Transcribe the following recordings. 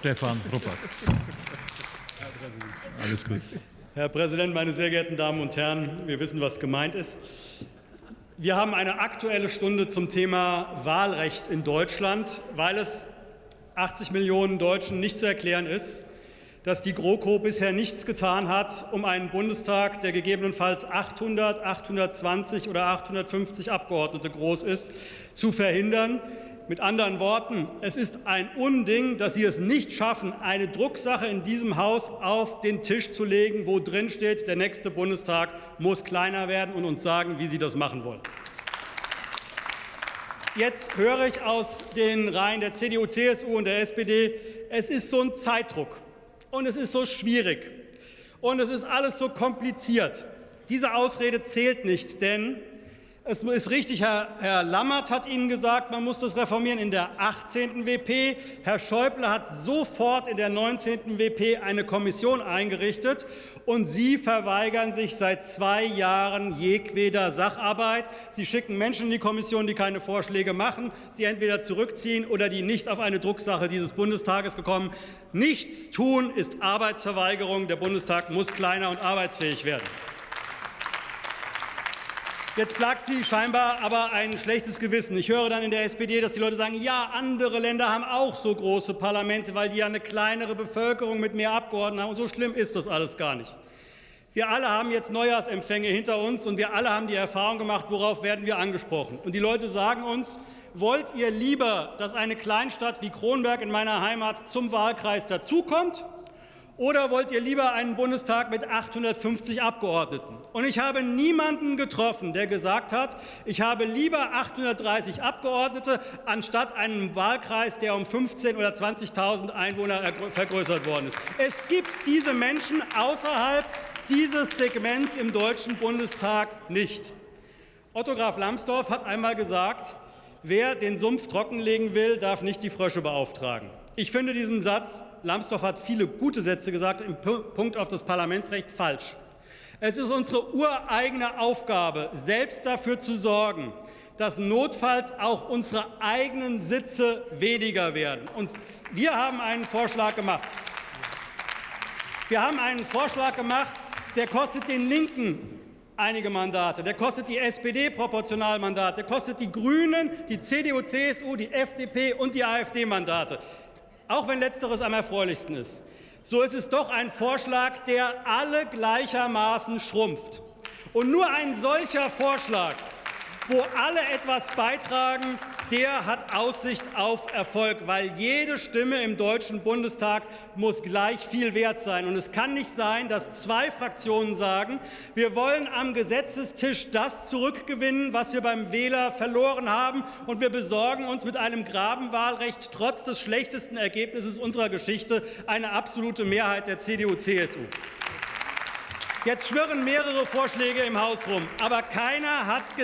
Stefan Ruppert. Alles gut. Herr Präsident, meine sehr geehrten Damen und Herren, wir wissen, was gemeint ist. Wir haben eine aktuelle Stunde zum Thema Wahlrecht in Deutschland, weil es 80 Millionen Deutschen nicht zu erklären ist, dass die GroKo bisher nichts getan hat, um einen Bundestag, der gegebenenfalls 800, 820 oder 850 Abgeordnete groß ist, zu verhindern. Mit anderen Worten, es ist ein Unding, dass Sie es nicht schaffen, eine Drucksache in diesem Haus auf den Tisch zu legen, wo drin steht, der nächste Bundestag muss kleiner werden und uns sagen, wie Sie das machen wollen. Jetzt höre ich aus den Reihen der CDU, CSU und der SPD, es ist so ein Zeitdruck und es ist so schwierig und es ist alles so kompliziert. Diese Ausrede zählt nicht, denn es ist richtig, Herr, Herr, Lammert hat Ihnen gesagt, man muss das reformieren in der 18. WP. Herr Schäuble hat sofort in der 19. WP eine Kommission eingerichtet. Und Sie verweigern sich seit zwei Jahren jedweder Sacharbeit. Sie schicken Menschen in die Kommission, die keine Vorschläge machen, sie entweder zurückziehen oder die nicht auf eine Drucksache dieses Bundestages gekommen. Nichts tun ist Arbeitsverweigerung. Der Bundestag muss kleiner und arbeitsfähig werden. Jetzt plagt Sie scheinbar aber ein schlechtes Gewissen. Ich höre dann in der SPD, dass die Leute sagen, ja, andere Länder haben auch so große Parlamente, weil die ja eine kleinere Bevölkerung mit mehr Abgeordneten haben. Und so schlimm ist das alles gar nicht. Wir alle haben jetzt Neujahrsempfänge hinter uns und wir alle haben die Erfahrung gemacht, worauf werden wir angesprochen. Und die Leute sagen uns, wollt ihr lieber, dass eine Kleinstadt wie Kronberg in meiner Heimat zum Wahlkreis dazukommt oder wollt ihr lieber einen Bundestag mit 850 Abgeordneten? Und ich habe niemanden getroffen, der gesagt hat, ich habe lieber 830 Abgeordnete anstatt einen Wahlkreis, der um 15.000 oder 20.000 Einwohner vergrößert worden ist. Es gibt diese Menschen außerhalb dieses Segments im Deutschen Bundestag nicht. Otto Graf Lambsdorff hat einmal gesagt, wer den Sumpf trockenlegen will, darf nicht die Frösche beauftragen. Ich finde diesen Satz, Lambsdorff hat viele gute Sätze gesagt, im Punkt auf das Parlamentsrecht falsch. Es ist unsere ureigene Aufgabe, selbst dafür zu sorgen, dass notfalls auch unsere eigenen Sitze weniger werden. Und wir haben einen Vorschlag gemacht. Wir haben einen Vorschlag gemacht, der kostet den Linken einige Mandate, der kostet die SPD Proportionalmandate, der kostet die Grünen, die CDU, CSU, die FDP und die AfD Mandate auch wenn letzteres am erfreulichsten ist. So ist es doch ein Vorschlag, der alle gleichermaßen schrumpft. Und nur ein solcher Vorschlag wo alle etwas beitragen, der hat Aussicht auf Erfolg, weil jede Stimme im Deutschen Bundestag muss gleich viel wert sein. Und es kann nicht sein, dass zwei Fraktionen sagen, wir wollen am Gesetzestisch das zurückgewinnen, was wir beim Wähler verloren haben, und wir besorgen uns mit einem Grabenwahlrecht trotz des schlechtesten Ergebnisses unserer Geschichte eine absolute Mehrheit der CDU-CSU. Jetzt schwirren mehrere Vorschläge im Haus rum, aber keiner hat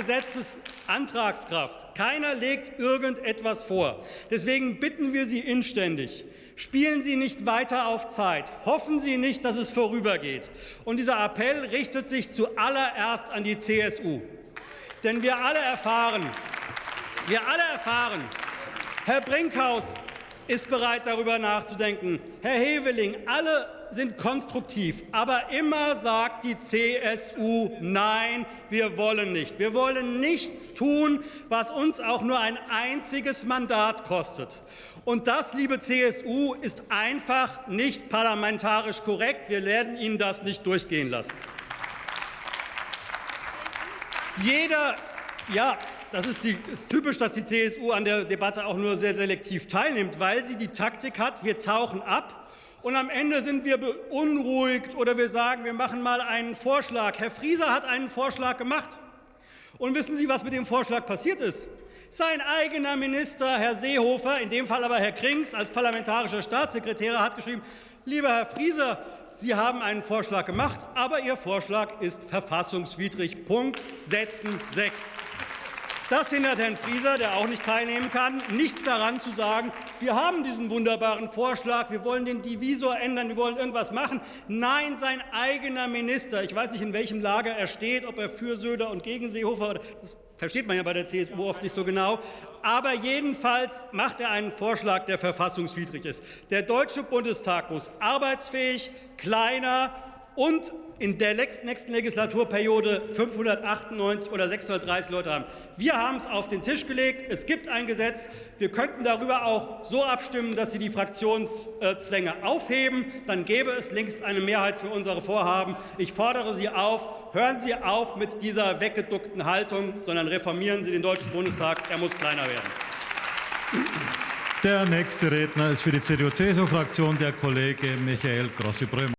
Gesetzesantragskraft. Keiner legt irgendetwas vor. Deswegen bitten wir Sie inständig, spielen Sie nicht weiter auf Zeit. Hoffen Sie nicht, dass es vorübergeht. Und dieser Appell richtet sich zuallererst an die CSU. Denn wir alle erfahren, wir alle erfahren, Herr Brinkhaus ist bereit, darüber nachzudenken. Herr Heveling, alle sind konstruktiv, aber immer sagt die CSU, nein, wir wollen nicht. Wir wollen nichts tun, was uns auch nur ein einziges Mandat kostet. Und das, liebe CSU, ist einfach nicht parlamentarisch korrekt. Wir werden Ihnen das nicht durchgehen lassen. Jeder, ja, das ist, die, ist, typisch, dass die CSU an der Debatte auch nur sehr selektiv teilnimmt, weil sie die Taktik hat, wir tauchen ab und am Ende sind wir beunruhigt oder wir sagen, wir machen mal einen Vorschlag. Herr Frieser hat einen Vorschlag gemacht. Und wissen Sie, was mit dem Vorschlag passiert ist? Sein eigener Minister, Herr Seehofer, in dem Fall aber Herr Krings als parlamentarischer Staatssekretär, hat geschrieben, lieber Herr Frieser, Sie haben einen Vorschlag gemacht, aber Ihr Vorschlag ist verfassungswidrig. Punkt. Setzen 6. Das hindert Herrn Frieser, der auch nicht teilnehmen kann, nicht daran zu sagen, wir haben diesen wunderbaren Vorschlag, wir wollen den Divisor ändern, wir wollen irgendwas machen. Nein, sein eigener Minister, ich weiß nicht, in welchem Lager er steht, ob er für Söder und gegen Seehofer, das versteht man ja bei der CSU oft nicht so genau. Aber jedenfalls macht er einen Vorschlag, der verfassungswidrig ist. Der Deutsche Bundestag muss arbeitsfähig, kleiner und in der nächsten Legislaturperiode 598 oder 630 Leute haben. Wir haben es auf den Tisch gelegt. Es gibt ein Gesetz. Wir könnten darüber auch so abstimmen, dass Sie die Fraktionszwänge aufheben. Dann gäbe es längst eine Mehrheit für unsere Vorhaben. Ich fordere Sie auf, hören Sie auf mit dieser weggeduckten Haltung, sondern reformieren Sie den Deutschen Bundestag. Er muss kleiner werden. Der nächste Redner ist für die CDU-CSU-Fraktion der Kollege Michael Grossi-Brömer.